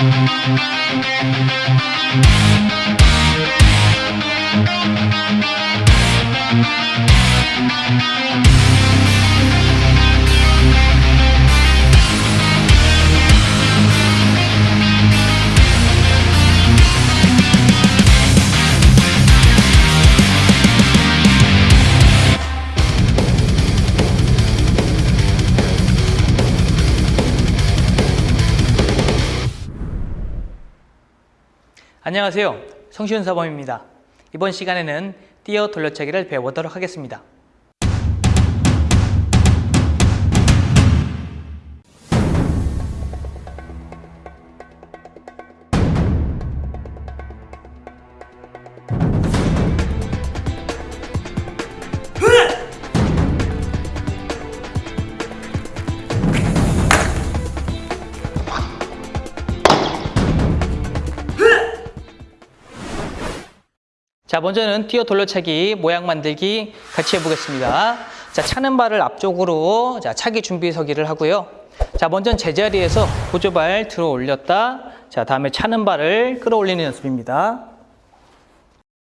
Thank you. 안녕하세요. 성시훈 사범입니다. 이번 시간에는 띄어 돌려차기를 배워보도록 하겠습니다. 자, 먼저는 띄어 돌려차기 모양 만들기 같이 해보겠습니다. 자, 차는 발을 앞쪽으로 자, 차기 준비 서기를 하고요. 자, 먼저 제자리에서 보조발 들어 올렸다. 자, 다음에 차는 발을 끌어올리는 연습입니다.